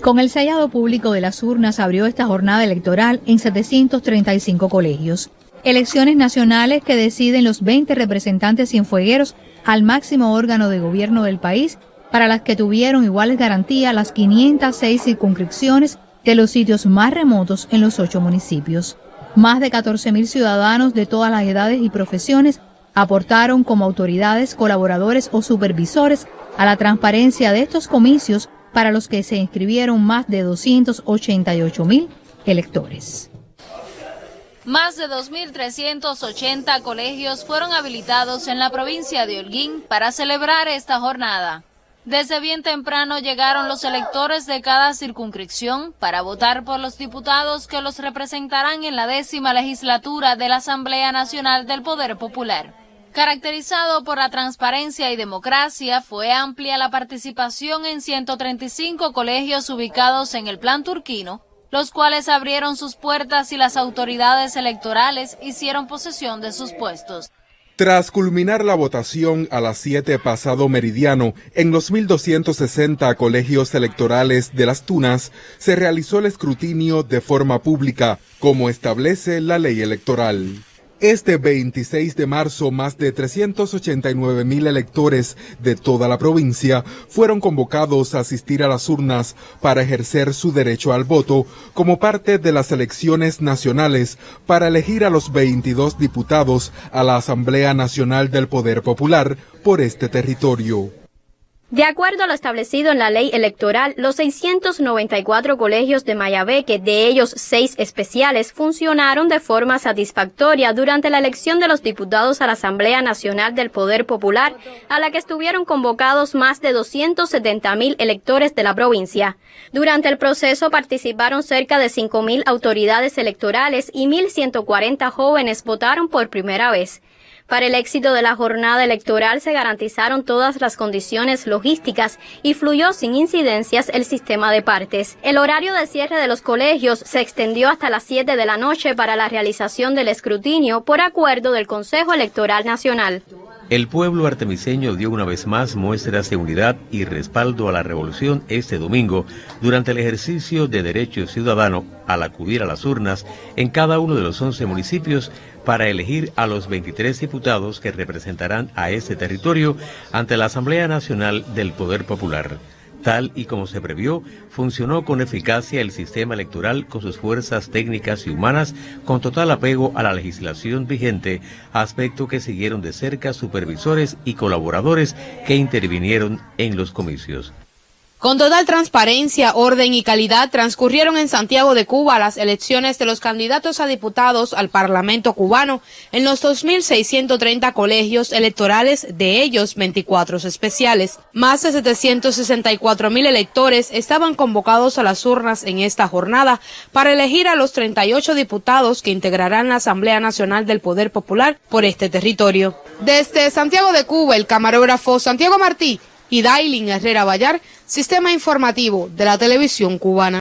Con el sellado público de las urnas abrió esta jornada electoral en 735 colegios. Elecciones nacionales que deciden los 20 representantes cienfuegueros al máximo órgano de gobierno del país, para las que tuvieron iguales garantías las 506 circunscripciones de los sitios más remotos en los ocho municipios. Más de 14.000 ciudadanos de todas las edades y profesiones aportaron como autoridades, colaboradores o supervisores a la transparencia de estos comicios para los que se inscribieron más de 288.000 electores. Más de 2.380 colegios fueron habilitados en la provincia de Holguín para celebrar esta jornada. Desde bien temprano llegaron los electores de cada circunscripción para votar por los diputados que los representarán en la décima legislatura de la Asamblea Nacional del Poder Popular. Caracterizado por la transparencia y democracia, fue amplia la participación en 135 colegios ubicados en el plan turquino, los cuales abrieron sus puertas y las autoridades electorales hicieron posesión de sus puestos. Tras culminar la votación a las 7 pasado meridiano en los 1.260 colegios electorales de las Tunas, se realizó el escrutinio de forma pública, como establece la ley electoral. Este 26 de marzo, más de 389 mil electores de toda la provincia fueron convocados a asistir a las urnas para ejercer su derecho al voto como parte de las elecciones nacionales para elegir a los 22 diputados a la Asamblea Nacional del Poder Popular por este territorio. De acuerdo a lo establecido en la ley electoral, los 694 colegios de Mayabeque, de ellos seis especiales, funcionaron de forma satisfactoria durante la elección de los diputados a la Asamblea Nacional del Poder Popular, a la que estuvieron convocados más de 270 mil electores de la provincia. Durante el proceso participaron cerca de 5 mil autoridades electorales y 1.140 jóvenes votaron por primera vez. Para el éxito de la jornada electoral se garantizaron todas las condiciones logísticas y fluyó sin incidencias el sistema de partes. El horario de cierre de los colegios se extendió hasta las 7 de la noche para la realización del escrutinio por acuerdo del Consejo Electoral Nacional. El pueblo artemiseño dio una vez más muestras de unidad y respaldo a la revolución este domingo durante el ejercicio de derecho ciudadano al acudir a las urnas en cada uno de los 11 municipios para elegir a los 23 diputados que representarán a este territorio ante la Asamblea Nacional del Poder Popular. Tal y como se previó, funcionó con eficacia el sistema electoral con sus fuerzas técnicas y humanas con total apego a la legislación vigente, aspecto que siguieron de cerca supervisores y colaboradores que intervinieron en los comicios. Con total transparencia, orden y calidad transcurrieron en Santiago de Cuba las elecciones de los candidatos a diputados al Parlamento cubano en los 2.630 colegios electorales, de ellos 24 especiales. Más de 764.000 electores estaban convocados a las urnas en esta jornada para elegir a los 38 diputados que integrarán la Asamblea Nacional del Poder Popular por este territorio. Desde Santiago de Cuba, el camarógrafo Santiago Martí y Dailin Herrera Vallar, Sistema Informativo de la Televisión Cubana.